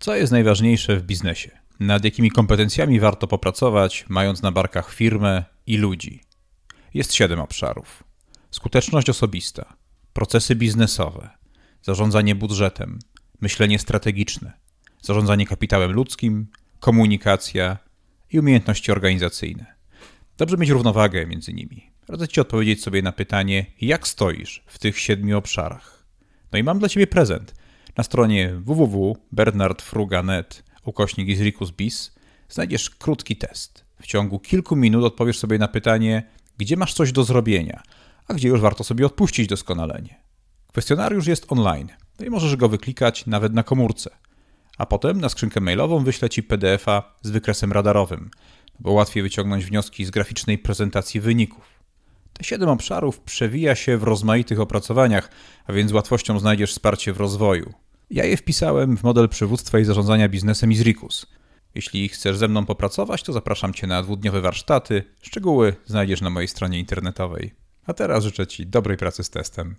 Co jest najważniejsze w biznesie? Nad jakimi kompetencjami warto popracować, mając na barkach firmę i ludzi? Jest siedem obszarów: skuteczność osobista, procesy biznesowe, zarządzanie budżetem, myślenie strategiczne, zarządzanie kapitałem ludzkim, komunikacja i umiejętności organizacyjne. Dobrze mieć równowagę między nimi. Radzę Ci odpowiedzieć sobie na pytanie, jak stoisz w tych siedmiu obszarach. No i mam dla Ciebie prezent. Na stronie www.bernardfruga.net ukośnik Isricus bis znajdziesz krótki test. W ciągu kilku minut odpowiesz sobie na pytanie, gdzie masz coś do zrobienia, a gdzie już warto sobie odpuścić doskonalenie. Kwestionariusz jest online, no i możesz go wyklikać nawet na komórce. A potem na skrzynkę mailową wyślę Ci PDF-a z wykresem radarowym, bo łatwiej wyciągnąć wnioski z graficznej prezentacji wyników. Te siedem obszarów przewija się w rozmaitych opracowaniach, a więc z łatwością znajdziesz wsparcie w rozwoju. Ja je wpisałem w model przywództwa i zarządzania biznesem Izricus. Jeśli chcesz ze mną popracować, to zapraszam Cię na dwudniowe warsztaty. Szczegóły znajdziesz na mojej stronie internetowej. A teraz życzę Ci dobrej pracy z testem.